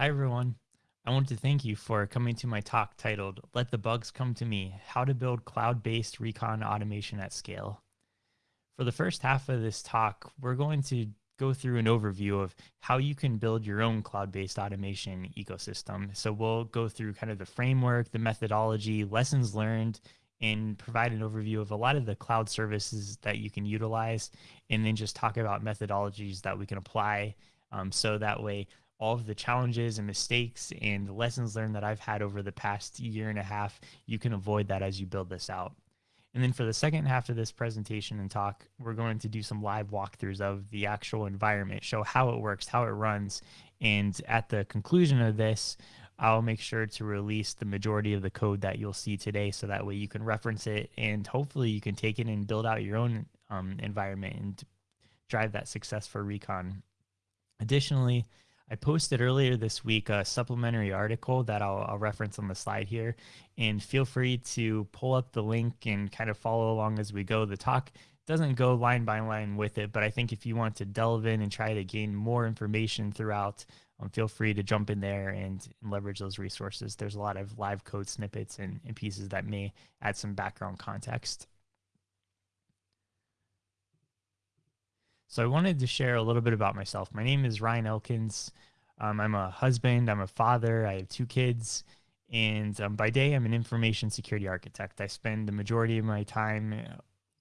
Hi, everyone. I want to thank you for coming to my talk titled Let the Bugs Come to Me How to Build Cloud Based Recon Automation at Scale. For the first half of this talk, we're going to go through an overview of how you can build your own cloud based automation ecosystem. So we'll go through kind of the framework, the methodology, lessons learned, and provide an overview of a lot of the cloud services that you can utilize, and then just talk about methodologies that we can apply. Um, so that way, all of the challenges and mistakes and the lessons learned that I've had over the past year and a half, you can avoid that as you build this out. And then for the second half of this presentation and talk, we're going to do some live walkthroughs of the actual environment, show how it works, how it runs. And at the conclusion of this, I'll make sure to release the majority of the code that you'll see today so that way you can reference it and hopefully you can take it and build out your own um, environment and drive that success for Recon. Additionally, I posted earlier this week a supplementary article that I'll, I'll, reference on the slide here. And feel free to pull up the link and kind of follow along as we go. The talk doesn't go line by line with it, but I think if you want to delve in and try to gain more information throughout, um, feel free to jump in there and, and, leverage those resources. There's a lot of live code snippets and, and pieces that may add some background context. So I wanted to share a little bit about myself. My name is Ryan Elkins. Um, I'm a husband, I'm a father, I have two kids, and um, by day I'm an information security architect. I spend the majority of my time uh,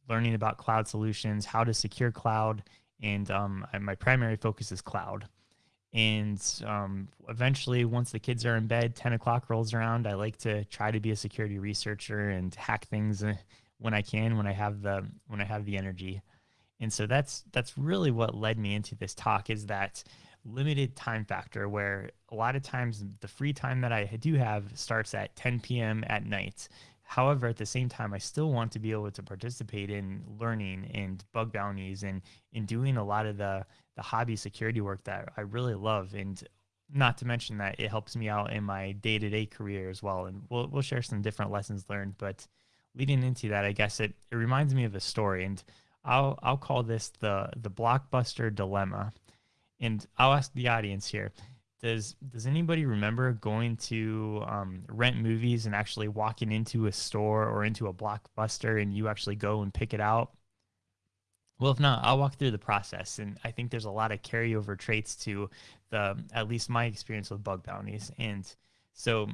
learning about cloud solutions, how to secure cloud, and um, my primary focus is cloud. And um, eventually, once the kids are in bed, 10 o'clock rolls around, I like to try to be a security researcher and hack things uh, when I can, when I have the when I have the energy. And so that's that's really what led me into this talk is that limited time factor where a lot of times the free time that I do have starts at 10 p.m. at night. However, at the same time, I still want to be able to participate in learning and bug bounties and in doing a lot of the the hobby security work that I really love. And not to mention that it helps me out in my day to day career as well. And we'll we'll share some different lessons learned. But leading into that, I guess it it reminds me of a story and I'll I'll call this the the blockbuster dilemma. And I'll ask the audience here: Does does anybody remember going to um, rent movies and actually walking into a store or into a blockbuster and you actually go and pick it out? Well, if not, I'll walk through the process, and I think there's a lot of carryover traits to the at least my experience with bug bounties. And so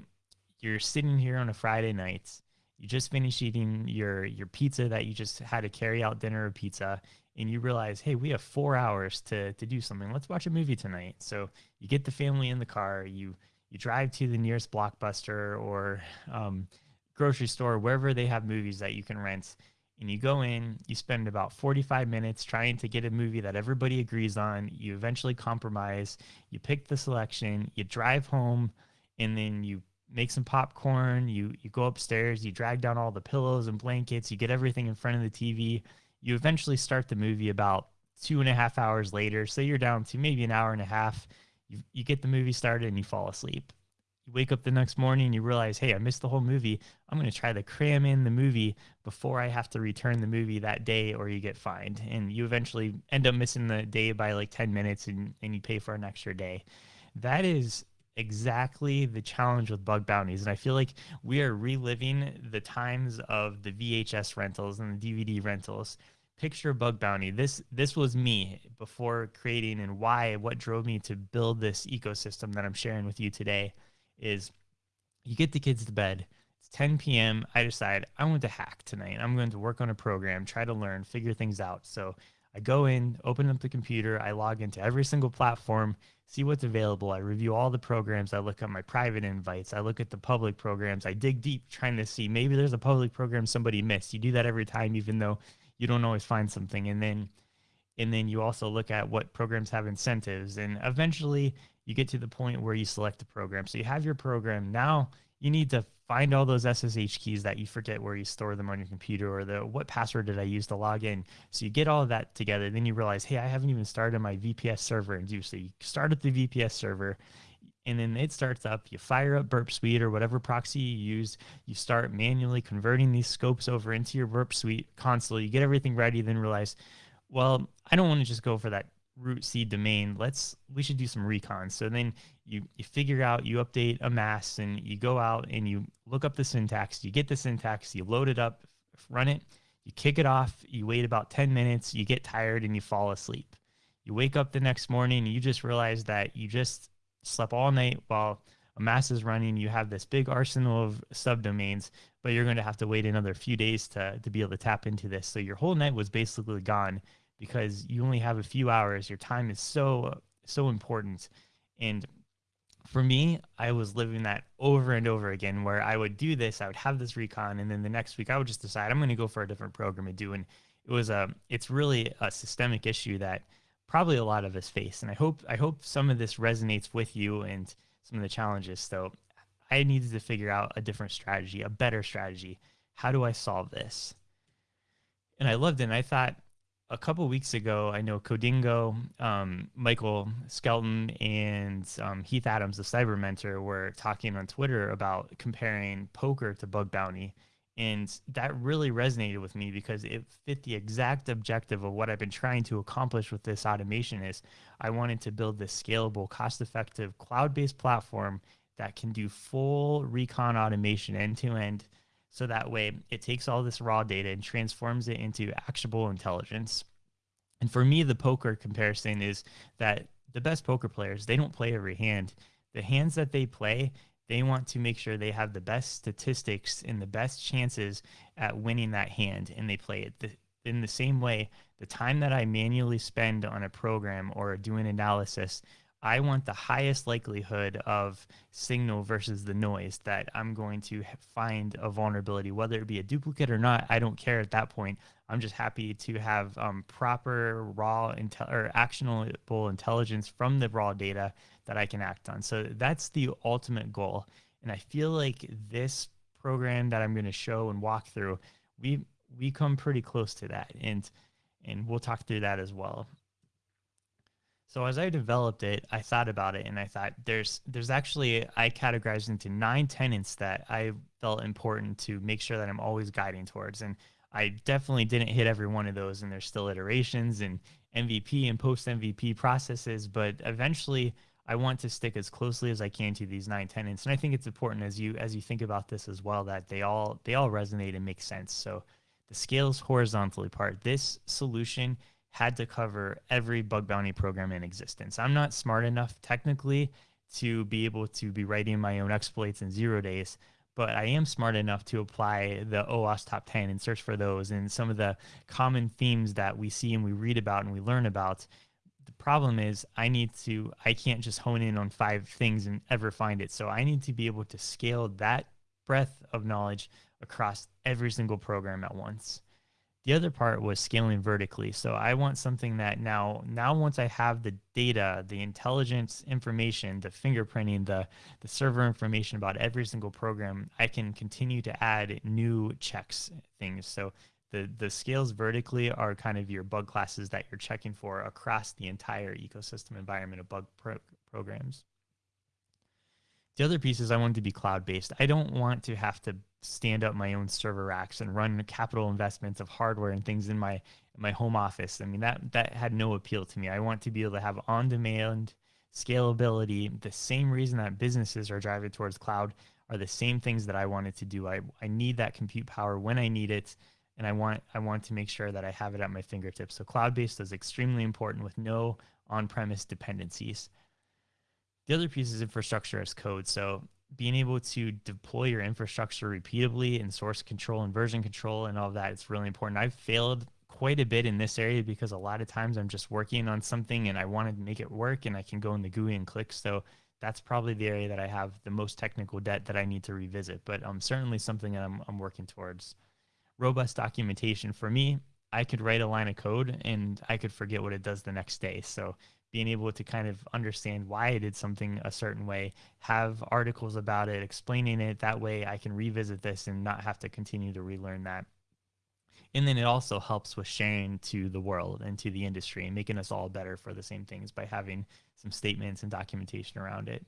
you're sitting here on a Friday night you just finished eating your your pizza that you just had a carry out dinner of pizza and you realize hey we have four hours to to do something. Let's watch a movie tonight. So you get the family in the car. You you drive to the nearest blockbuster or um, grocery store wherever they have movies that you can rent and you go in you spend about 45 minutes trying to get a movie that everybody agrees on. You eventually compromise. You pick the selection. You drive home and then you make some popcorn, you you go upstairs, you drag down all the pillows and blankets, you get everything in front of the TV. You eventually start the movie about two and a half hours later. Say you're down to maybe an hour and a half. You you get the movie started and you fall asleep. You wake up the next morning and you realize, hey, I missed the whole movie. I'm going to try to cram in the movie before I have to return the movie that day or you get fined. And you eventually end up missing the day by like 10 minutes and, and you pay for an extra day. That is exactly the challenge with bug bounties. And I feel like we are reliving the times of the VHS rentals and the DVD rentals. Picture bug bounty. This this was me before creating and why what drove me to build this ecosystem that I'm sharing with you today is you get the kids to bed. It's 10 p.m. I decide I want to hack tonight. I'm going to work on a program, try to learn, figure things out. So I go in, open up the computer, I log into every single platform, see what's available. I review all the programs. I look at my private invites. I look at the public programs. I dig deep trying to see maybe there's a public program somebody missed. You do that every time, even though you don't always find something. And then and then you also look at what programs have incentives. And eventually you get to the point where you select the program. So you have your program. Now you need to find all those SSH keys that you forget where you store them on your computer or the what password did I use to log in. So you get all of that together. Then you realize, hey, I haven't even started my VPS server and do so you start at the VPS server and then it starts up. You fire up Burp Suite or whatever proxy you use. You start manually converting these scopes over into your Burp Suite console. You get everything ready, then realize, well, I don't want to just go for that root seed domain. Let's we should do some recon. So then you you figure out you update Amass and you go out and you look up the syntax. You get the syntax, you load it up, run it, you kick it off. You wait about ten minutes. You get tired and you fall asleep. You wake up the next morning you just realize that you just slept all night while Amass is running. You have this big arsenal of subdomains, but you're going to have to wait another few days to to be able to tap into this. So your whole night was basically gone because you only have a few hours. Your time is so so important. And for me, I was living that over and over again where I would do this, I would have this recon, and then the next week I would just decide I'm going to go for a different program and do. And it was a, it's really a systemic issue that probably a lot of us face. And I hope, I hope some of this resonates with you and some of the challenges. So I needed to figure out a different strategy, a better strategy. How do I solve this? And I loved it. And I thought, a couple weeks ago, I know Codingo, um, Michael Skelton, and um, Heath Adams, the cyber mentor, were talking on Twitter about comparing poker to bug bounty. And that really resonated with me because it fit the exact objective of what I've been trying to accomplish with this automation is I wanted to build this scalable, cost-effective, cloud-based platform that can do full recon automation end to end so that way it takes all this raw data and transforms it into actionable intelligence. And for me, the poker comparison is that the best poker players, they don't play every hand. The hands that they play, they want to make sure they have the best statistics and the best chances at winning that hand, and they play it. The, in the same way, the time that I manually spend on a program or doing analysis, I want the highest likelihood of signal versus the noise that I'm going to find a vulnerability, whether it be a duplicate or not. I don't care at that point. I'm just happy to have um, proper raw intel or actionable intelligence from the raw data that I can act on. So that's the ultimate goal. And I feel like this program that I'm going to show and walk through, we we come pretty close to that, and and we'll talk through that as well. So as I developed it, I thought about it and I thought there's there's actually I categorized into nine tenants that I felt important to make sure that I'm always guiding towards. And I definitely didn't hit every one of those and there's still iterations and MVP and post MVP processes, but eventually I want to stick as closely as I can to these nine tenants. And I think it's important as you as you think about this as well that they all they all resonate and make sense. So the scales horizontally part. This solution had to cover every bug bounty program in existence. I'm not smart enough technically to be able to be writing my own exploits in zero days, but I am smart enough to apply the OWASP top 10 and search for those and some of the common themes that we see and we read about and we learn about. The problem is I need to, I can't just hone in on five things and ever find it. So I need to be able to scale that breadth of knowledge across every single program at once. The other part was scaling vertically. So I want something that now, now once I have the data, the intelligence information, the fingerprinting, the, the server information about every single program, I can continue to add new checks things. So the, the scales vertically are kind of your bug classes that you're checking for across the entire ecosystem environment of bug pro programs. The other piece is I want to be cloud based. I don't want to have to stand up my own server racks and run capital investments of hardware and things in my my home office. I mean that that had no appeal to me. I want to be able to have on demand scalability. The same reason that businesses are driving towards cloud are the same things that I wanted to do. I, I need that compute power when I need it and I want I want to make sure that I have it at my fingertips. So cloud-based is extremely important with no on-premise dependencies. The other piece is infrastructure as code. So being able to deploy your infrastructure repeatably and source control and version control and all of that is really important. I've failed quite a bit in this area because a lot of times I'm just working on something and I want to make it work and I can go in the GUI and click. So that's probably the area that I have the most technical debt that I need to revisit, but um, certainly something that I'm, I'm working towards. Robust documentation for me, I could write a line of code and I could forget what it does the next day. So being able to kind of understand why I did something a certain way, have articles about it, explaining it. That way I can revisit this and not have to continue to relearn that. And then it also helps with sharing to the world and to the industry and making us all better for the same things by having some statements and documentation around it.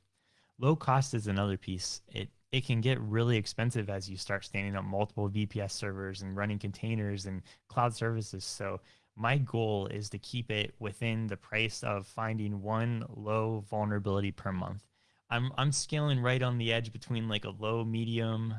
Low cost is another piece. It it can get really expensive as you start standing up multiple VPS servers and running containers and cloud services. So my goal is to keep it within the price of finding one low vulnerability per month. I'm I'm scaling right on the edge between like a low, medium,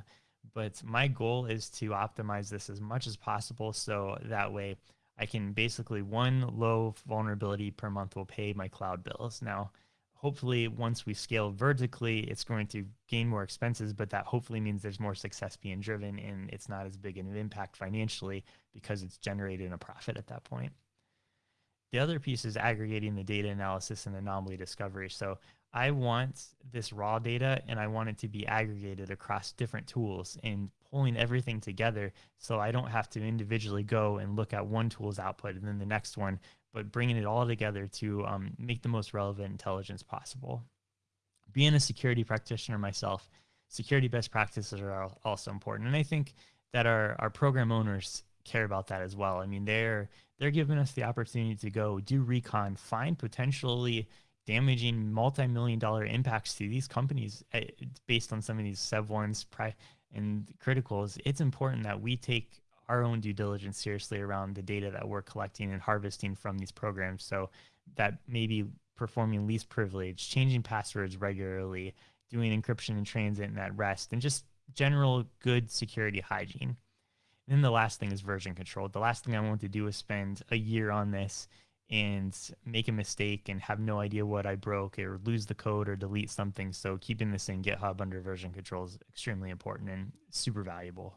but my goal is to optimize this as much as possible so that way I can basically one low vulnerability per month will pay my cloud bills. Now, hopefully once we scale vertically, it's going to gain more expenses, but that hopefully means there's more success being driven and it's not as big an impact financially because it's generating a profit at that point. The other piece is aggregating the data analysis and anomaly discovery. So I want this raw data and I want it to be aggregated across different tools and pulling everything together so I don't have to individually go and look at one tool's output and then the next one, but bringing it all together to um, make the most relevant intelligence possible. Being a security practitioner myself, security best practices are also important. And I think that our, our program owners care about that as well. I mean, they're they're giving us the opportunity to go do recon, find potentially damaging multi-million dollar impacts to these companies eh, based on some of these sev ones and criticals. It's important that we take our own due diligence seriously around the data that we're collecting and harvesting from these programs. So that maybe performing least privilege, changing passwords regularly, doing encryption in transit and at rest, and just general good security hygiene. And then the last thing is version control. The last thing I want to do is spend a year on this and make a mistake and have no idea what I broke or lose the code or delete something. So keeping this in GitHub under version control is extremely important and super valuable.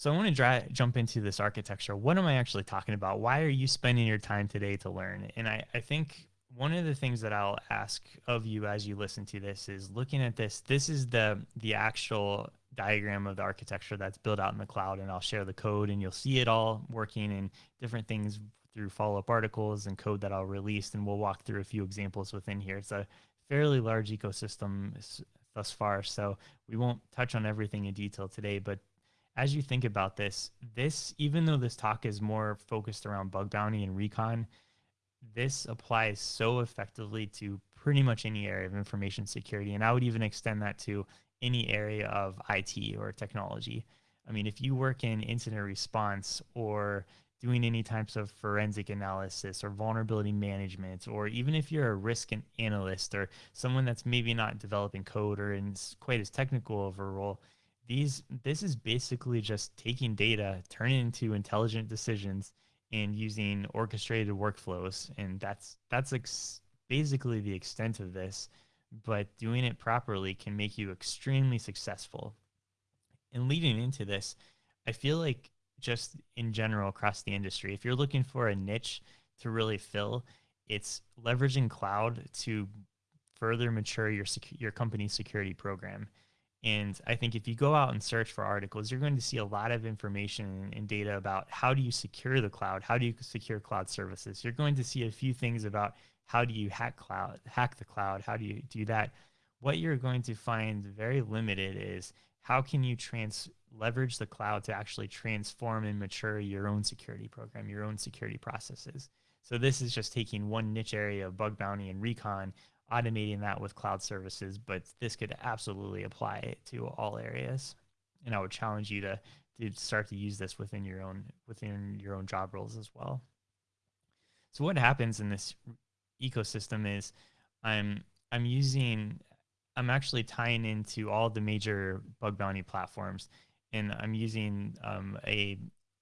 So I want to dry, jump into this architecture. What am I actually talking about? Why are you spending your time today to learn? And I, I think one of the things that I'll ask of you as you listen to this is looking at this. This is the the actual diagram of the architecture that's built out in the cloud, and I'll share the code, and you'll see it all working and different things through follow-up articles and code that I'll release, and we'll walk through a few examples within here. It's a fairly large ecosystem thus far, so we won't touch on everything in detail today, but as you think about this, this even though this talk is more focused around bug bounty and recon, this applies so effectively to pretty much any area of information security. And I would even extend that to any area of IT or technology. I mean, if you work in incident response or doing any types of forensic analysis or vulnerability management, or even if you're a risk analyst or someone that's maybe not developing code or in quite as technical of a role, these this is basically just taking data, turning into intelligent decisions, and using orchestrated workflows, and that's that's ex- basically the extent of this but doing it properly can make you extremely successful. And leading into this, I feel like just in general across the industry, if you're looking for a niche to really fill, it's leveraging cloud to further mature your sec- your company's security program. And I think if you go out and search for articles, you're going to see a lot of information and data about how do you secure the cloud, how do you secure cloud services. You're going to see a few things about how do you hack cloud hack the cloud? How do you do that? What you're going to find very limited is how can you trans leverage the cloud to actually transform and mature your own security program your own security processes? So this is just taking one niche area of bug bounty and recon automating that with cloud services but this could absolutely apply to all areas. And i would challenge you to to start to use this within your own within your own job roles as well. So what happens in this ecosystem is I'm I'm using I'm actually tying into all the major bug bounty platforms, and I'm using um, a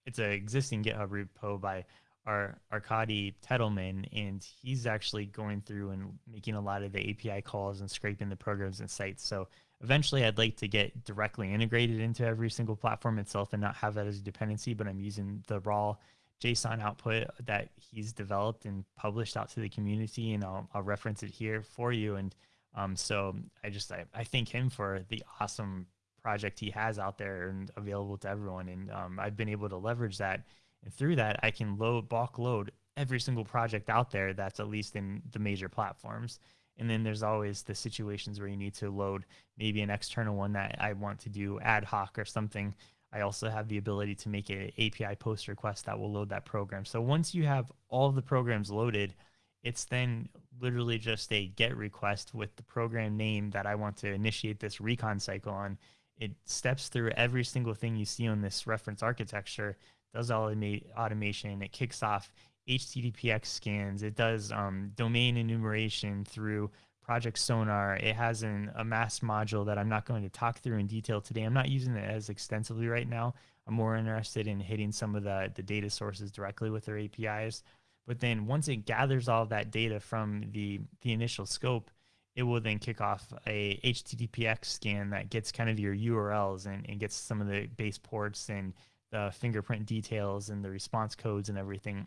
it's an existing GitHub repo by our Arkadiy Tetelman, and he's actually going through and making a lot of the API calls and scraping the programs and sites. So eventually, I'd like to get directly integrated into every single platform itself and not have that as a dependency. But I'm using the raw JSON output that he's developed and published out to the community, and I'll, I'll reference it here for you. And um, so I just I, I thank him for the awesome project he has out there and available to everyone. And um, I've been able to leverage that, and through that I can load bulk load every single project out there that's at least in the major platforms. And then there's always the situations where you need to load maybe an external one that I want to do ad hoc or something I also have the ability to make an API post request that will load that program. So once you have all the programs loaded, it's then literally just a get request with the program name that I want to initiate this recon cycle on. It steps through every single thing you see on this reference architecture, does all the automation. It kicks off HTTPX scans. It does um, domain enumeration through Project Sonar. It has an, Amass module that I'm not going to talk through in detail today. I'm not using it as extensively right now. I'm more interested in hitting some of the, the data sources directly with their APIs. But then once it gathers all that data from the, the initial scope, it will then kick off a HTTPX scan that gets kind of your URLs and, and gets some of the base ports and the fingerprint details and the response codes and everything.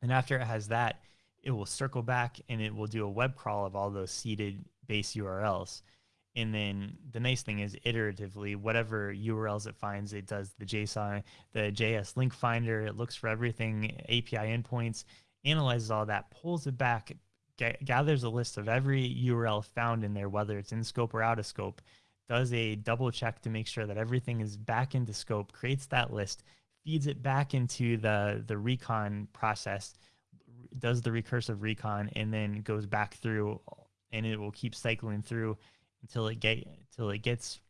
And after it has that, it will circle back and it will do a web crawl of all those seeded base URLs. And then the nice thing is iteratively, whatever URLs it finds, it does the JSON, the JS link finder, it looks for everything, API endpoints, analyzes all that, pulls it back, gathers a list of every URL found in there, whether it's in scope or out of scope, does a double check to make sure that everything is back into scope, creates that list, feeds it back into the, the recon process, does the recursive recon, and then goes back through and it will keep cycling through until it get until it gets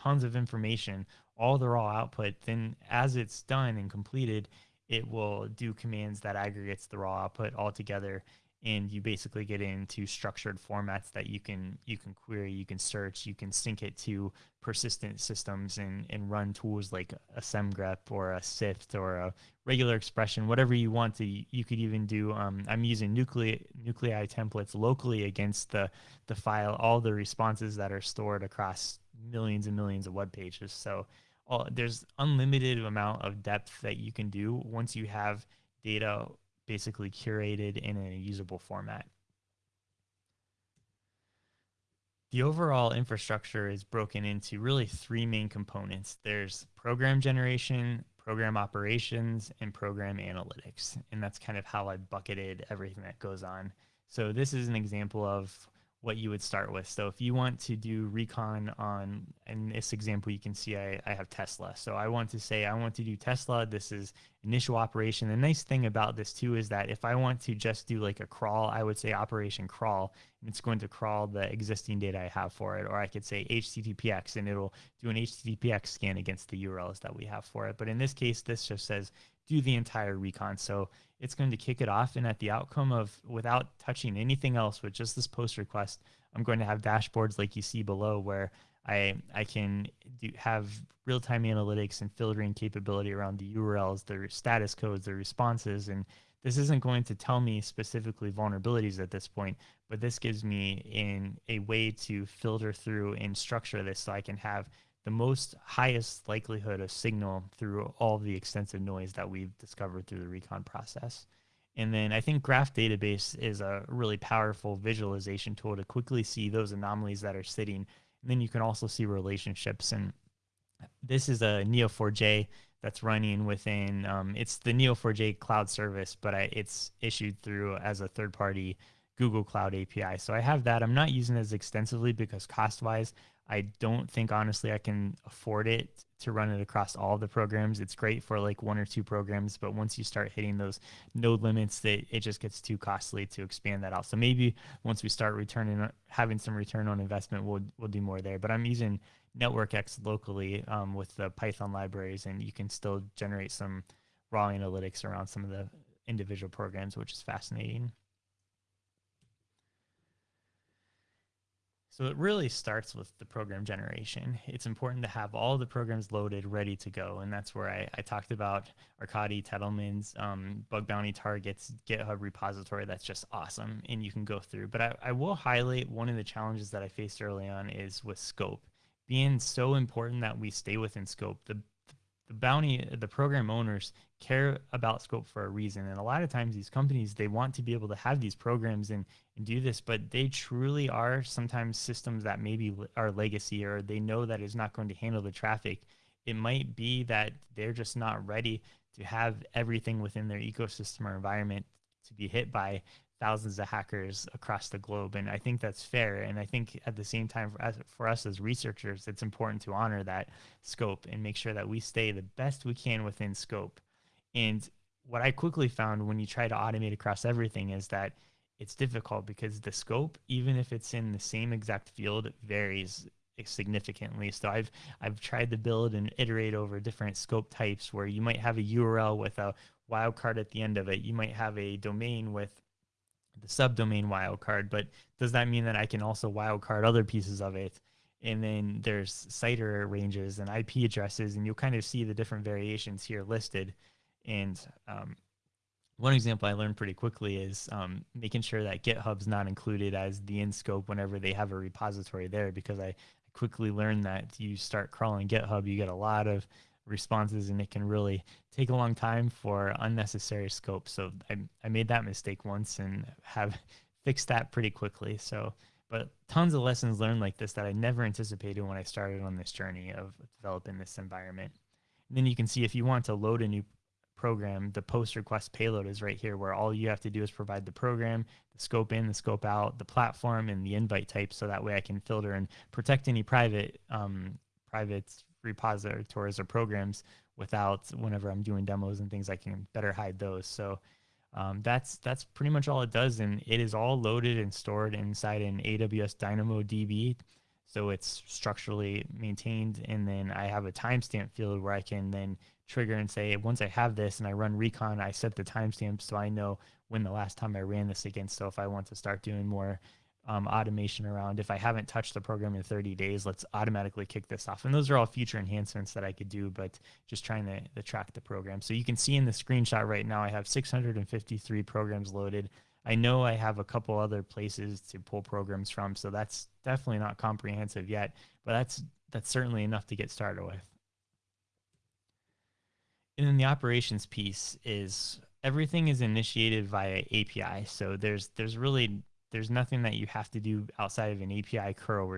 tons of information, all the raw output. Then as it's done and completed, it will do commands that aggregates the raw output all together and you basically get into structured formats that you can you can query you can search you can sync it to persistent systems and and run tools like a semgrep or a sift or a regular expression whatever you want to you could even do um, i'm using nuclei nuclei templates locally against the the file all the responses that are stored across millions and millions of web pages. So all, there's unlimited amount of depth that you can do once you have data basically curated in a usable format. The overall infrastructure is broken into really three main components. There's program generation, program operations, and program analytics. And that's kind of how I bucketed everything that goes on. So this is an example of what you would start with. So if you want to do recon on, in this example, you can see I, I have Tesla. So I want to say I want to do Tesla. This is initial operation. The nice thing about this too is that if I want to just do like a crawl, I would say operation crawl, and it's going to crawl the existing data I have for it. Or I could say HTTPX and it'll do an HTTPX scan against the URLs that we have for it. But in this case, this just says do the entire recon. So it's going to kick it off. And at the outcome of without touching anything else with just this post request, I'm going to have dashboards like you see below where I, I can do, have real-time analytics and filtering capability around the URLs, their status codes, their responses. And this isn't going to tell me specifically vulnerabilities at this point, but this gives me in a way to filter through and structure this so I can have the most highest likelihood of signal through all the extensive noise that we've discovered through the recon process. And then I think Graph Database is a really powerful visualization tool to quickly see those anomalies that are sitting. And then you can also see relationships. And this is a Neo4j that's running within, um, it's the Neo4j cloud service, but I, it's issued through as a third party Google Cloud API. So I have that. I'm not using as extensively because cost wise, I don't think honestly I can afford it to run it across all the programs. It's great for like one or two programs, but once you start hitting those node limits, that it just gets too costly to expand that out. So maybe once we start returning, having some return on investment, we'll we'll do more there. But I'm using NetworkX locally um, with the Python libraries, and you can still generate some raw analytics around some of the individual programs, which is fascinating. So it really starts with the program generation. It's important to have all the programs loaded, ready to go. And that's where I, I talked about Arkadiy Tetelman's um, bug bounty targets GitHub repository. That's just awesome. And you can go through. But I, I will highlight one of the challenges that I faced early on is with scope. Being so important that we stay within scope. The the bounty the program owners care about scope for a reason. And a lot of times these companies they want to be able to have these programs and, and do this but they truly are sometimes systems that maybe are legacy or they know that is not going to handle the traffic. It might be that they're just not ready to have everything within their ecosystem or environment to be hit by thousands of hackers across the globe. And I think that's fair. And I think at the same time, for us, for us as researchers, it's important to honor that scope and make sure that we stay the best we can within scope. And what I quickly found when you try to automate across everything is that it's difficult because the scope, even if it's in the same exact field, varies significantly. So I've I've tried to build and iterate over different scope types where you might have a URL with a wildcard at the end of it. You might have a domain with the subdomain wildcard, but does that mean that I can also wildcard other pieces of it? And then there's CIDR ranges and IP addresses, and you'll kind of see the different variations here listed. And um, one example I learned pretty quickly is um, making sure that GitHub's not included as the in scope whenever they have a repository there, because I quickly learned that you start crawling GitHub, you get a lot of responses and it can really take a long time for unnecessary scope. So I, I made that mistake once and have fixed that pretty quickly. So, but tons of lessons learned like this that I never anticipated when I started on this journey of developing this environment. And then you can see if you want to load a new program, the post request payload is right here where all you have to do is provide the program, the scope in, the scope out, the platform, and the invite type. So that way I can filter and protect any private um, private repositories or programs without whenever I'm doing demos and things, I can better hide those. So um, that's that's pretty much all it does, and it is all loaded and stored inside an AWS DynamoDB. So it's structurally maintained, and then I have a timestamp field where I can then trigger and say once I have this and I run recon, I set the timestamp so I know when the last time I ran this again. So if I want to start doing more um, automation around if I haven't touched the program in 30 days, let's automatically kick this off. And those are all future enhancements that I could do, but just trying to, to track the program. So you can see in the screenshot right now, I have 653 programs loaded. I know I have a couple other places to pull programs from, so that's definitely not comprehensive yet, but that's that's certainly enough to get started with. And then the operations piece is everything is initiated via API. So there's there's really there's nothing that you have to do outside of an API curl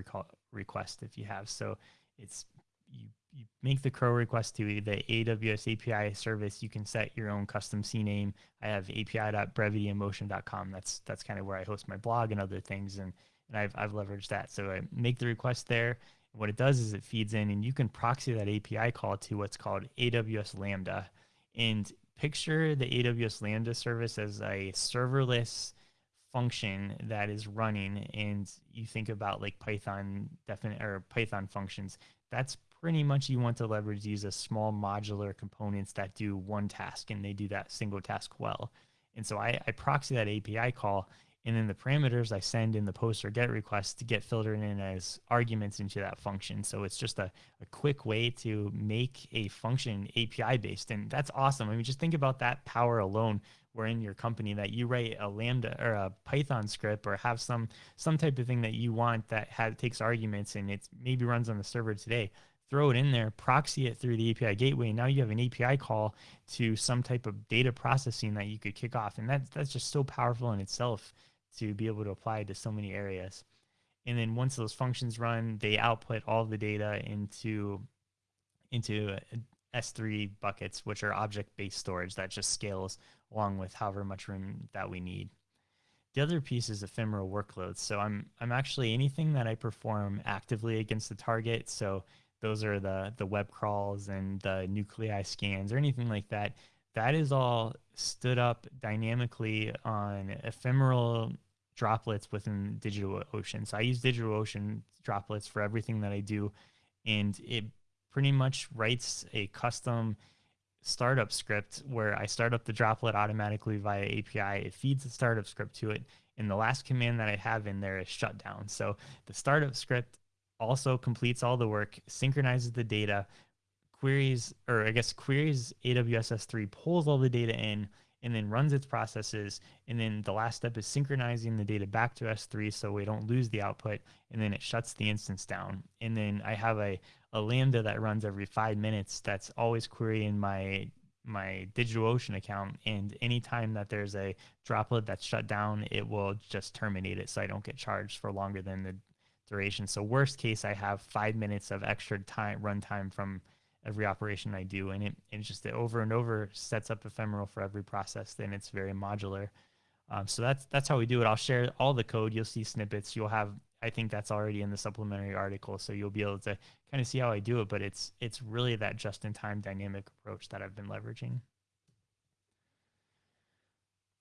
request if you have. So it's you you make the curl request to the AWS API service. You can set your own custom CNAME. I have api.brevityinmotion.com. That's that's kind of where I host my blog and other things, and and I've I've leveraged that. So I make the request there. What it does is it feeds in, and you can proxy that API call to what's called AWS Lambda. And picture the AWS Lambda service as a serverless function that is running and you think about like python definite or python functions that's pretty much you want to leverage these as small modular components that do one task and they do that single task well. And so i, I proxy that api call and then the parameters I send in the post or get request to get filtered in as arguments into that function. So it's just a, a quick way to make a function API based. And that's awesome. I mean, just think about that power alone were in your company that you write a lambda or a python script or have some some type of thing that you want that has, takes arguments and it maybe runs on the server today throw it in there proxy it through the api gateway now you have an api call to some type of data processing that you could kick off and that's that's just so powerful in itself to be able to apply to so many areas and then once those functions run they output all the data into into uh, S3 buckets, which are object based storage that just scales along with however much room that we need. The other piece is ephemeral workloads. So I'm I'm actually anything that I perform actively against the target. So those are the the web crawls and the nuclei scans or anything like that. That is all stood up dynamically on ephemeral droplets within DigitalOcean. So I use DigitalOcean droplets for everything that I do, and it pretty much writes a custom startup script where I start up the droplet automatically via API. It feeds the startup script to it. And the last command that I have in there is shutdown. So the startup script also completes all the work, synchronizes the data, queries, or I guess queries AWS S3, pulls all the data in, and then runs its processes. And then the last step is synchronizing the data back to S3 so we don't lose the output. And then it shuts the instance down. And then I have a, a Lambda that runs every five minutes that's always querying my my DigitalOcean account. And anytime that there's a droplet that's shut down, it will just terminate it so I don't get charged for longer than the duration. So worst case, I have five minutes of extra time runtime from every operation I do, and it and just it over and over sets up ephemeral for every process. Then it's very modular. Um, so that's that's how we do it. I'll share all the code. You'll see snippets. You'll have I think that's already in the supplementary article, so you'll be able to kind of see how I do it. But it's it's really that just-in-time dynamic approach that I've been leveraging.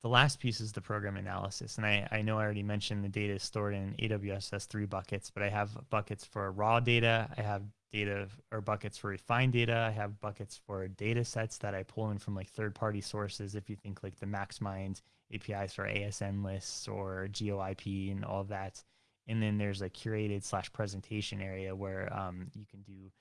the last piece is the program analysis. And I, I know I already mentioned the data is stored in AWS S3 buckets, but I have buckets for raw data. I have data or buckets for refined data. I have buckets for data sets that I pull in from like third party sources. If you think like the MaxMind APIs for ASN lists or GeoIP and all that. And then there's a curated slash presentation area where um, you can do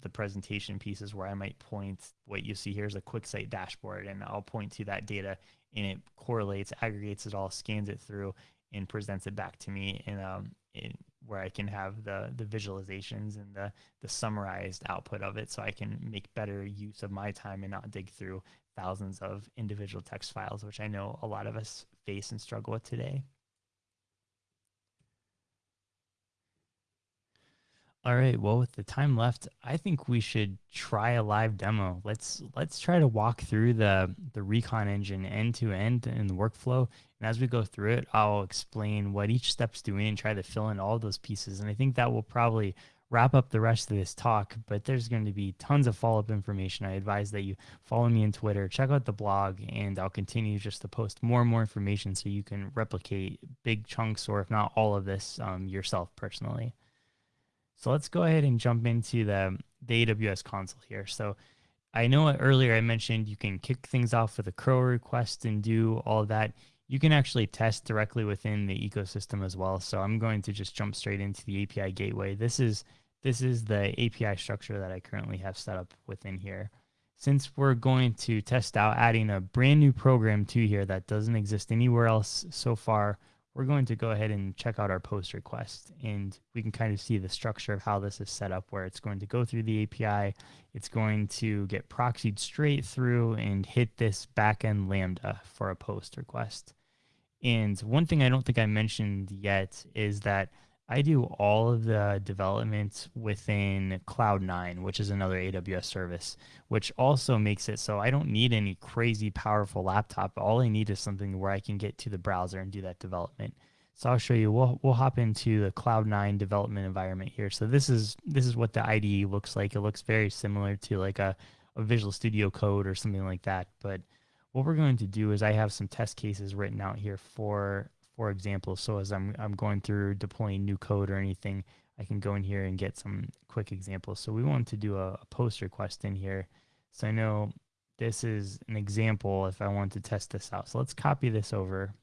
the presentation pieces where I might point what you see here is a QuickSight dashboard and I'll point to that data and it correlates, aggregates it all, scans it through and presents it back to me in, um, in where I can have the the visualizations and the the summarized output of it so I can make better use of my time and not dig through thousands of individual text files, which I know a lot of us face and struggle with today. All right. Well, with the time left, I think we should try a live demo. Let's let's try to walk through the the Recon engine end to end in the workflow. And as we go through it, I'll explain what each step's doing and try to fill in all those pieces. And I think that will probably wrap up the rest of this talk. But there's going to be tons of follow up information. I advise that you follow me on Twitter, check out the blog, and I'll continue just to post more and more information so you can replicate big chunks or if not all of this um, yourself personally. So let's go ahead and jump into the, the AWS console here. So I know earlier I mentioned you can kick things off with a curl request and do all that. You can actually test directly within the ecosystem as well. So I'm going to just jump straight into the API gateway. This is this is the API structure that I currently have set up within here. Since we're going to test out adding a brand new program to here that doesn't exist anywhere else so far, we're going to go ahead and check out our post request and we can kind of see the structure of how this is set up where it's going to go through the API. It's going to get proxied straight through and hit this backend Lambda for a post request. And one thing I don't think I mentioned yet is that I do all of the development within Cloud9, which is another AWS service, which also makes it so I don't need any crazy powerful laptop. All I need is something where I can get to the browser and do that development. So I'll show you. We'll we'll hop into the Cloud9 development environment here. So this is this is what the IDE looks like. It looks very similar to like a, a Visual Studio Code or something like that. But what we're going to do is I have some test cases written out here for for example. So as I'm, I'm going through deploying new code or anything, I can go in here and get some quick examples. So we want to do a, a post request in here. So I know this is an example if I want to test this out. So let's copy this over.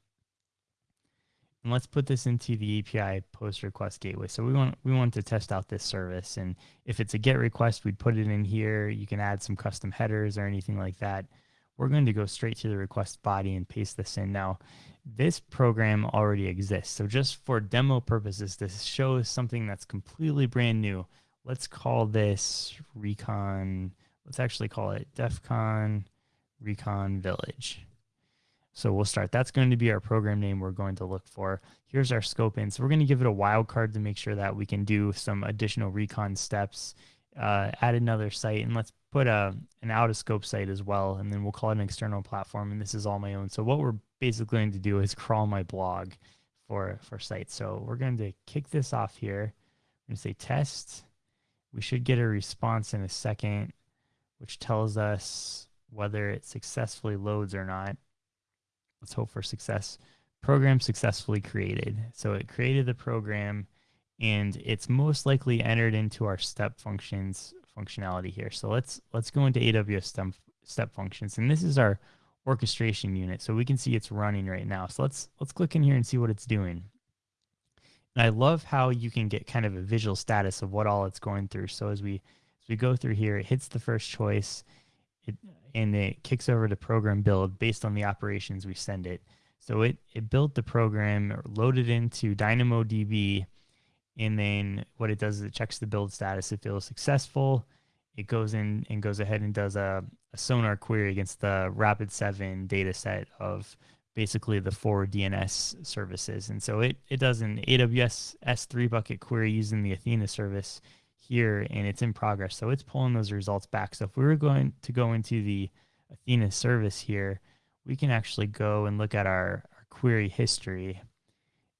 And let's put this into the API post request gateway. So we want we want to test out this service. And if it's a GET request, we'd put it in here. You can add some custom headers or anything like that. We're going to go straight to the request body and paste this in. Now, this program already exists. So just for demo purposes, this shows something that's completely brand new. Let's call this Recon, let's actually call it DEFCON Recon Village. So we'll start. That's going to be our program name we're going to look for. Here's our scope in. So we're going to give it a wildcard to make sure that we can do some additional recon steps, uh, add another site, and let's put a an out of scope site as well, and then we'll call it an external platform. And this is all my own. So what we're basically going to do is crawl my blog for for sites. So we're going to kick this off here. I'm going to say test. We should get a response in a second, which tells us whether it successfully loads or not. Let's hope for success. Program successfully created. So it created the program and it's most likely entered into our step functions functionality here. So let's let's go into AWS step, step functions. And this is our orchestration unit. So we can see it's running right now. So let's let's click in here and see what it's doing. And I love how you can get kind of a visual status of what all it's going through. So as we as we go through here, it hits the first choice, it, and it kicks over to program build based on the operations we send it. So it it built the program, loaded into DynamoDB, and then what it does is it checks the build status. If it was successful. It goes in and goes ahead and does a, a sonar query against the Rapid7 data set of basically the four DNS services. And so it, it does an AWS S3 bucket query using the Athena service here, and it's in progress. So it's pulling those results back. So if we were going to go into the Athena service here, we can actually go and look at our, our query history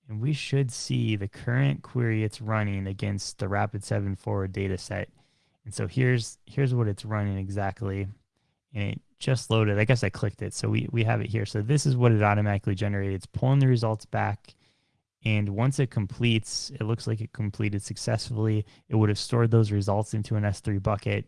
and we should see the current query it's running against the Rapid7 forward data set. And so here's here's what it's running exactly. And it just loaded. I guess I clicked it. So we, we have it here. So this is what it automatically generated. It's pulling the results back. And once it completes, it looks like it completed successfully. It would have stored those results into an S3 bucket.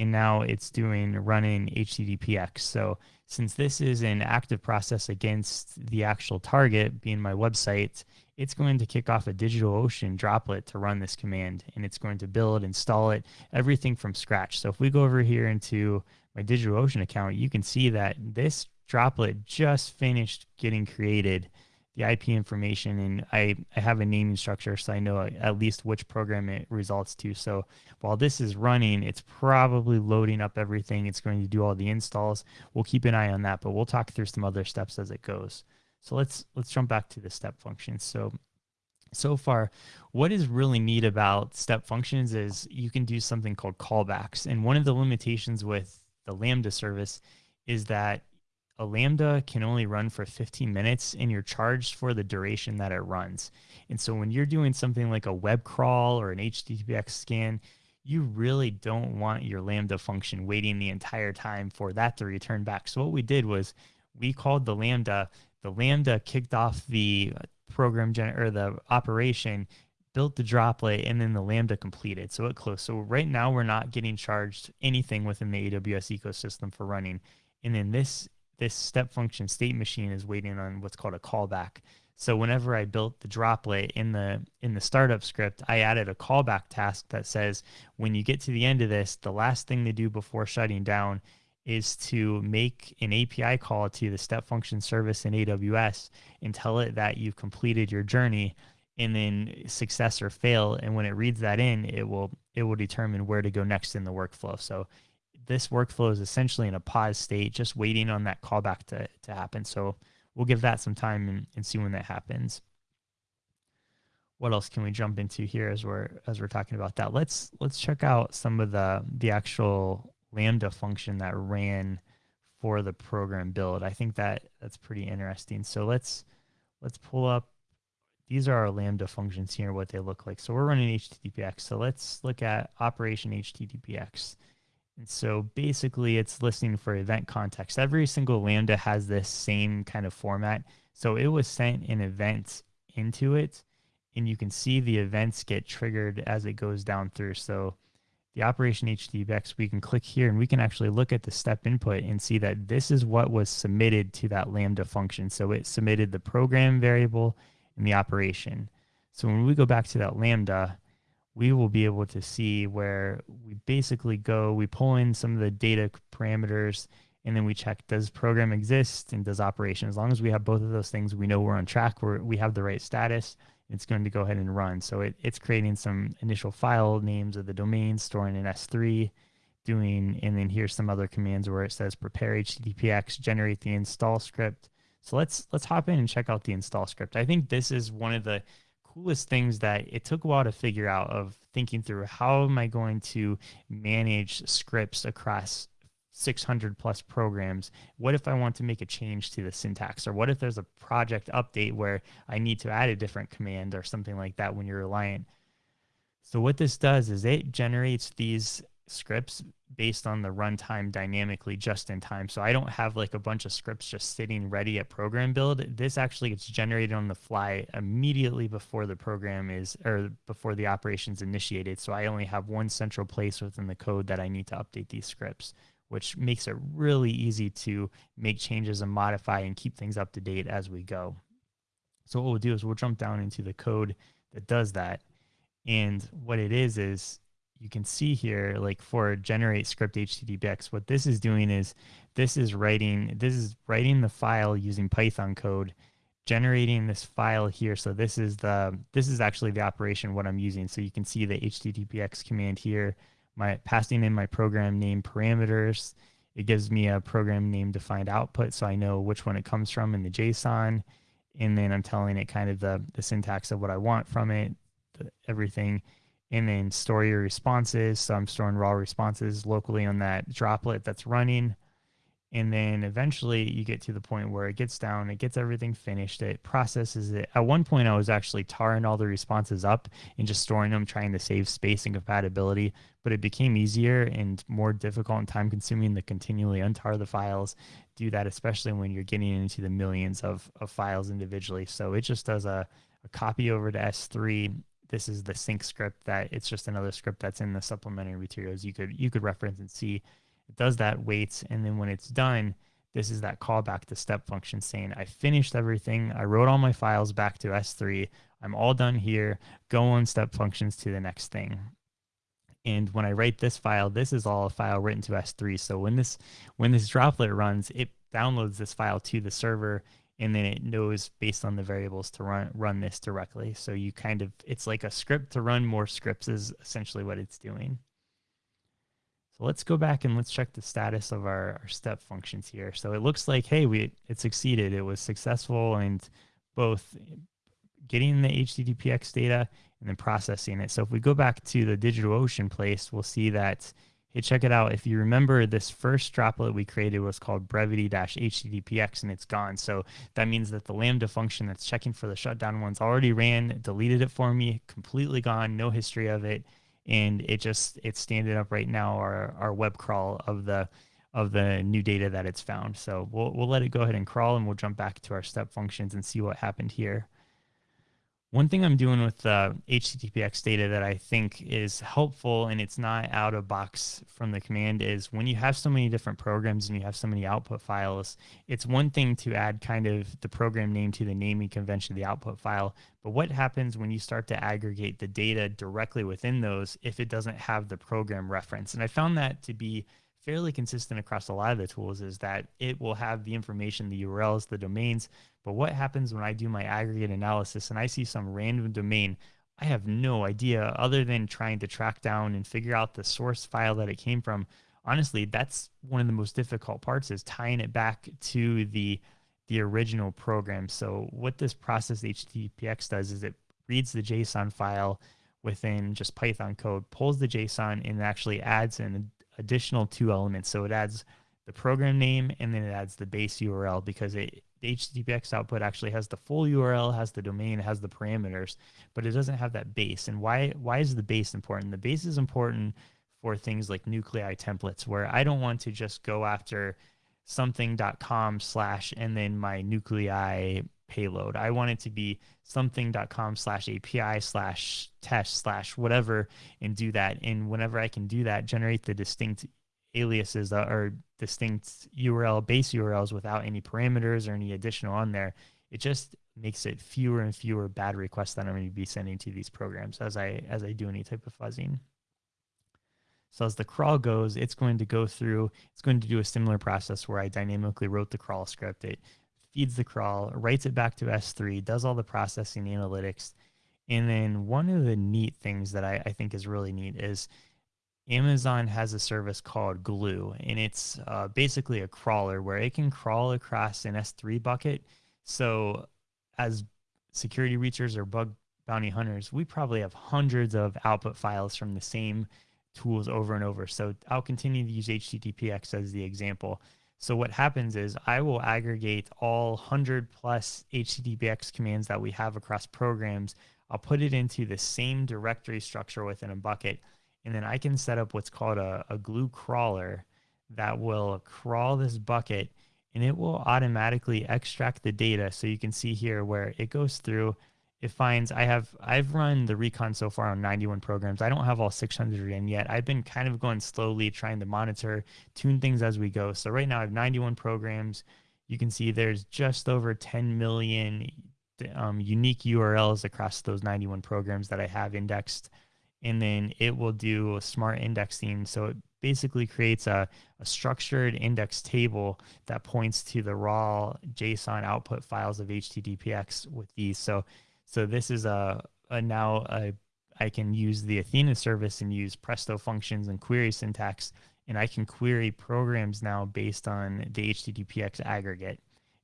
And now it's doing running HTTPX. So since this is an active process against the actual target being my website, it's going to kick off a DigitalOcean droplet to run this command. And it's going to build, install it, everything from scratch. So if we go over here into my DigitalOcean account, you can see that this droplet just finished getting created the IP information and I, I have a naming structure so I know at least which program it results to. So while this is running, it's probably loading up everything. It's going to do all the installs. We'll keep an eye on that, but we'll talk through some other steps as it goes. So let's let's jump back to the step functions. So so far, what is really neat about step functions is you can do something called callbacks. And one of the limitations with the Lambda service is that a Lambda can only run for 15 minutes and you're charged for the duration that it runs. And so when you're doing something like a web crawl or an HTTPX scan, you really don't want your Lambda function waiting the entire time for that to return back. So what we did was we called the Lambda, the Lambda kicked off the program gen or the operation, built the droplet, and then the Lambda completed. So it closed. So right now we're not getting charged anything within the AWS ecosystem for running. And then this this step function state machine is waiting on what's called a callback. So whenever I built the droplet in the in the startup script, I added a callback task that says when you get to the end of this, the last thing to do before shutting down is to make an API call to the step function service in AWS and tell it that you've completed your journey and then success or fail and when it reads that in it will it will determine where to go next in the workflow. So this workflow is essentially in a pause state, just waiting on that callback to, to happen. So we'll give that some time and, and see when that happens. What else can we jump into here as we're as we're talking about that? Let's let's check out some of the the actual Lambda function that ran for the program build. I think that that's pretty interesting. So let's let's pull up these are our Lambda functions here, what they look like. So we're running HTTPX. So let's look at operation HTTPX. And so basically it's listening for event context. Every single Lambda has this same kind of format. So it was sent an event into it and you can see the events get triggered as it goes down through. So the operation HTTPX, we can click here and we can actually look at the step input and see that this is what was submitted to that Lambda function. So it submitted the program variable and the operation. So when we go back to that Lambda, we will be able to see where we basically go, we pull in some of the data parameters, and then we check does program exist and does operation. As long as we have both of those things, we know we're on track, we're, we have the right status, it's going to go ahead and run. So it, it's creating some initial file names of the domains, storing in S3, doing, and then here's some other commands where it says prepare HTTPX, generate the install script. So let's let's hop in and check out the install script. I think this is one of the coolest things that it took a while to figure out of thinking through how am I going to manage scripts across 600 plus programs. What if I want to make a change to the syntax? Or what if there's a project update where I need to add a different command or something like that when you're reliant? So what this does is it generates these scripts based on the runtime dynamically just in time. So I don't have like a bunch of scripts just sitting ready at program build. This actually gets generated on the fly immediately before the program is or before the operations initiated. So I only have one central place within the code that I need to update these scripts, which makes it really easy to make changes and modify and keep things up to date as we go. So what we'll do is we'll jump down into the code that does that. And what it is is you can see here, like for generate script HTTPX, what this is doing is this is writing, this is writing the file using Python code, generating this file here. So this is the, this is actually the operation, what I'm using. So you can see the HTTPX command here, my passing in my program name parameters. It gives me a program name defined output. So I know which one it comes from in the JSON. And then I'm telling it kind of the, the syntax of what I want from it, the, everything and then store your responses. So I'm storing raw responses locally on that droplet that's running. and then eventually you get to the point where it gets down, it gets everything finished, it processes it. At one point, I was actually tarring all the responses up and just storing them, trying to save space and compatibility. But it became easier and more difficult and time consuming to continually untar the files. Do that, especially when you're getting into the millions of, of files individually. So it just does a, a copy over to S3 this is the sync script that it's just another script that's in the supplementary materials you could you could reference and see it does that, waits, and then when it's done, this is that callback to step function saying, I finished everything. I wrote all my files back to S3. I'm all done here. Go on step functions to the next thing. And when I write this file, this is all a file written to S3. So when this when this droplet runs, it downloads this file to the server and then it knows based on the variables to run run this directly. So you kind of it's like a script to run more scripts is essentially what it's doing. So let's go back and let's check the status of our, our step functions here. So it looks like, hey, we it succeeded. It was successful and both getting the HTTPX data and then processing it. So if we go back to the DigitalOcean place, we'll see that, hey, check it out. If you remember this first droplet we created was called brevity-httpx and it's gone. So that means that the Lambda function that's checking for the shutdown ones already ran, deleted it for me, completely gone, no history of it and it just it's standing up right now our our web crawl of the of the new data that it's found. So we'll we'll let it go ahead and crawl and we'll jump back to our step functions and see what happened here. One thing I'm doing with uh, the HTTPX data that I think is helpful and it's not out of box from the command is when you have so many different programs and you have so many output files, it's one thing to add kind of the program name to the naming convention of the output file. But what happens when you start to aggregate the data directly within those if it doesn't have the program reference? And I found that to be fairly consistent across a lot of the tools is that it will have the information, the URLs, the domains. But what happens when I do my aggregate analysis and I see some random domain? I have no idea other than trying to track down and figure out the source file that it came from. Honestly, that's one of the most difficult parts is tying it back to the the original program. So what this process HTTPX does is it reads the JSON file within just Python code, pulls the JSON and actually adds an additional two elements. So it adds the program name and then it adds the base URL because it, the HTTPX output actually has the full URL, has the domain, has the parameters, but it doesn't have that base. And why why is the base important? The base is important for things like nuclei templates where I don't want to just go after something.com slash and then my nuclei payload. I want it to be something.com slash API slash test slash whatever and do that. And whenever I can do that, generate the distinct aliases that are distinct URL base URLs without any parameters or any additional on there, it just makes it fewer and fewer bad requests that I'm going to be sending to these programs as I as I do any type of fuzzing. So as the crawl goes, it's going to go through, it's going to do a similar process where I dynamically wrote the crawl script. It feeds the crawl, writes it back to S3, does all the processing analytics. And then one of the neat things that I, I think is really neat is Amazon has a service called Glue, and it's uh, basically a crawler where it can crawl across an S3 bucket. So, as security reachers or bug bounty hunters, we probably have hundreds of output files from the same tools over and over. So, I'll continue to use HTTPX as the example. So what happens is I will aggregate all 100 plus HTTPX commands that we have across programs. I'll put it into the same directory structure within a bucket. And then I can set up what's called a, a glue crawler that will crawl this bucket and it will automatically extract the data. So you can see here where it goes through it finds I have I've run the recon so far on 91 programs. I don't have all 600 in yet. I've been kind of going slowly, trying to monitor, tune things as we go. So right now I have 91 programs. You can see there's just over 10 million um, unique URLs across those 91 programs that I have indexed. And then it will do a smart indexing. So it basically creates a, a structured index table that points to the raw JSON output files of HTTPX with these. So so this is a, a now a, I can use the Athena service and use Presto functions and query syntax, and I can query programs now based on the HTTPX aggregate.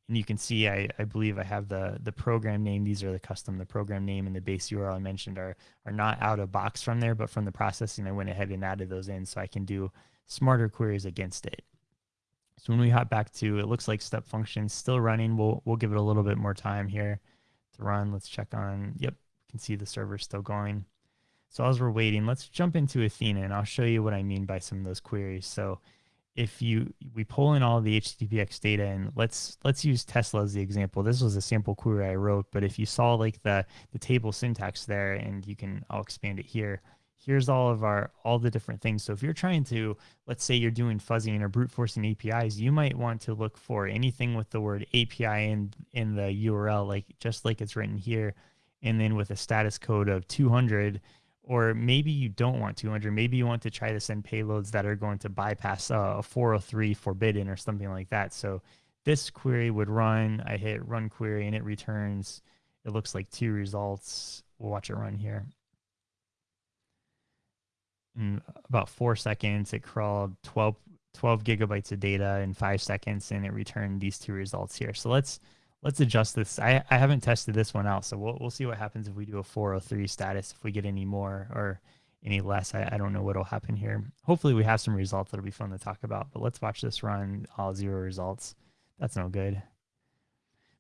And you can see, I, I believe I have the, the program name. These are the custom, the program name and the base URL I mentioned are, are not out of box from there, but from the processing, I went ahead and added those in so I can do smarter queries against it. So when we hop back to, it looks like step function still running. We'll, we'll give it a little bit more time here to run. Let's check on, yep, you can see the server still going. So as we're waiting, let's jump into Athena and I'll show you what I mean by some of those queries. So if you we pull in all the HTTPX data and let's let's use Tesla as the example. This was a sample query I wrote, but if you saw like the the table syntax there, and you can I'll expand it here. Here's all of our all the different things. So if you're trying to let's say you're doing fuzzing or brute forcing APIs, you might want to look for anything with the word API in in the URL, like just like it's written here, and then with a status code of 200 or maybe you don't want 200 maybe you want to try to send payloads that are going to bypass uh, a 403 forbidden or something like that. So this query would run i hit run query and it returns it looks like two results. We'll watch it run here. In about four seconds it crawled 12 12 gigabytes of data in five seconds and it returned these two results here. So let's let's adjust this. I, I haven't tested this one out, so we'll, we'll see what happens if we do a 403 status, if we get any more or any less. I, I don't know what will happen here. Hopefully we have some results that'll be fun to talk about, but let's watch this run all zero results. That's no good.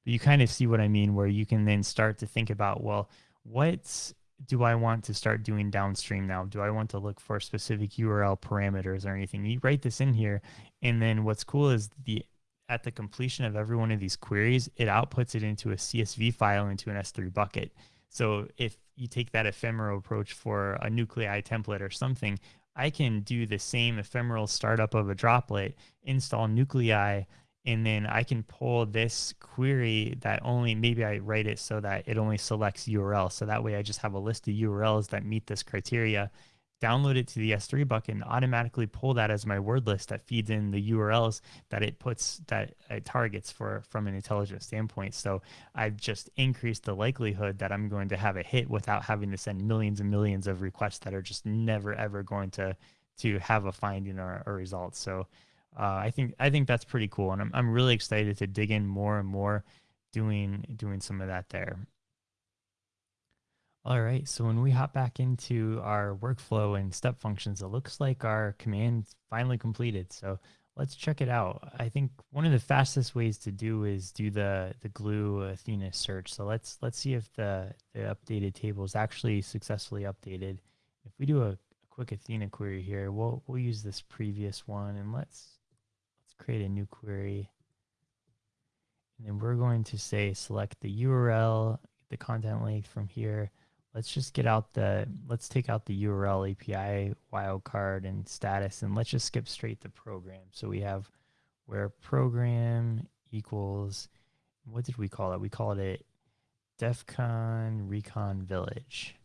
But you kind of see what I mean, where you can then start to think about, well, what do I want to start doing downstream now? Do I want to look for specific URL parameters or anything? You write this in here, and then what's cool is the at the completion of every one of these queries, it outputs it into a CSV file into an S3 bucket. So if you take that ephemeral approach for a nuclei template or something, I can do the same ephemeral startup of a droplet, install nuclei, and then I can pull this query that only maybe I write it so that it only selects URL. So that way I just have a list of URLs that meet this criteria download it to the S3 bucket and automatically pull that as my word list that feeds in the URLs that it puts that it targets for from an intelligence standpoint. So I've just increased the likelihood that I'm going to have a hit without having to send millions and millions of requests that are just never ever going to to have a finding or a result. So uh, I think I think that's pretty cool, and I'm I'm really excited to dig in more and more doing doing some of that there. All right, so when we hop back into our workflow and step functions, it looks like our command finally completed. So let's check it out. I think one of the fastest ways to do is do the the glue Athena search. So let's let's see if the, the updated table is actually successfully updated. If we do a, a quick Athena query here, we'll we'll use this previous one and let's let's create a new query. And then we're going to say select the URL, the content length from here let's just get out the, let's take out the URL API wildcard and status, and let's just skip straight to program. So we have where program equals, what did we call it? We called it DEFCON Recon Village.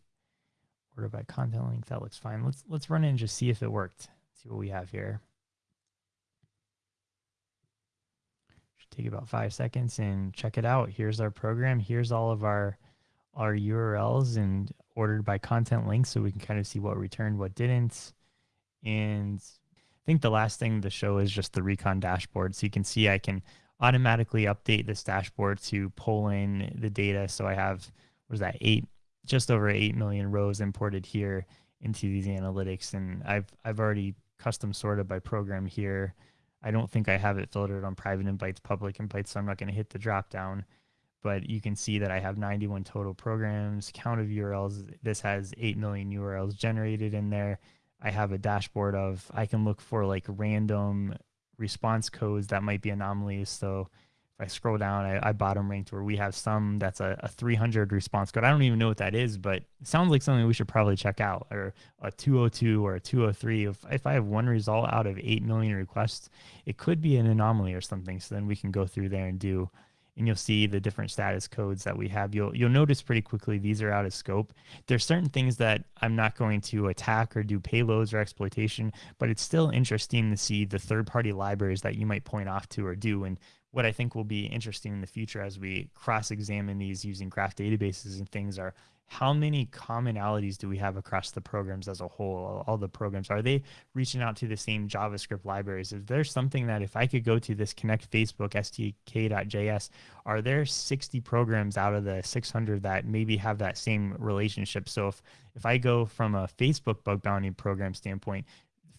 Order by content length, that looks fine. Let's let's run it and just see if it worked. See what we have here. Should take about five seconds and check it out. Here's our program. Here's all of our our URLs and ordered by content links so we can kind of see what returned, what didn't. And I think the last thing to show is just the recon dashboard. So you can see I can automatically update this dashboard to pull in the data. So I have, what is that, eight, just over 8 million rows imported here into these analytics. And I've, I've already custom sorted by program here. I don't think I have it filtered on private invites, public invites, so I'm not going to hit the drop down but you can see that I have 91 total programs, count of URLs. This has 8 million URLs generated in there. I have a dashboard of, I can look for like random response codes that might be anomalies. So if I scroll down, I, I bottom ranked where we have some that's a, a 300 response code. I don't even know what that is, but it sounds like something we should probably check out or a 202 or a 203. If, if I have one result out of 8 million requests, it could be an anomaly or something. So then we can go through there and do and you'll see the different status codes that we have. You'll you'll notice pretty quickly these are out of scope. There's certain things that I'm not going to attack or do payloads or exploitation, but it's still interesting to see the third-party libraries that you might point off to or do. And what I think will be interesting in the future as we cross-examine these using graph databases and things are how many commonalities do we have across the programs as a whole? All the programs, are they reaching out to the same JavaScript libraries? Is there something that if I could go to this connect Facebook SDK.js, are there 60 programs out of the 600 that maybe have that same relationship? So if, if I go from a Facebook bug bounty program standpoint,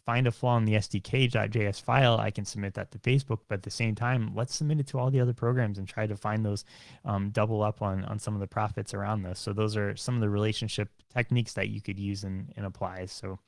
find a flaw in the SDK.js file, I can submit that to Facebook. But at the same time, let's submit it to all the other programs and try to find those um, double up on, on some of the profits around this. So those are some of the relationship techniques that you could use and, and apply. So,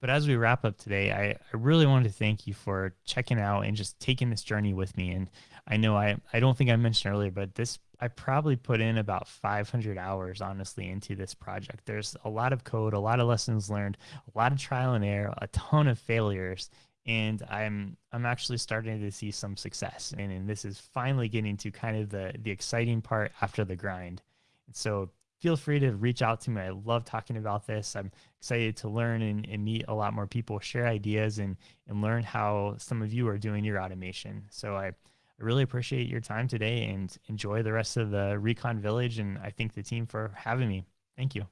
but as we wrap up today, I, I really wanted to thank you for checking out and just taking this journey with me. And I know I, I don't think I mentioned earlier, but this I probably put in about 500 hours honestly into this project. There's a lot of code, a lot of lessons learned, a lot of trial and error, a ton of failures, and I'm I'm actually starting to see some success. And, and this is finally getting to kind of the the exciting part after the grind. And so feel free to reach out to me. I love talking about this. I'm excited to learn and, and, meet a lot more people, share ideas, and and learn how some of you are doing your automation. So I I really appreciate your time today and enjoy the rest of the Recon Village. And I thank the team for having me. Thank you.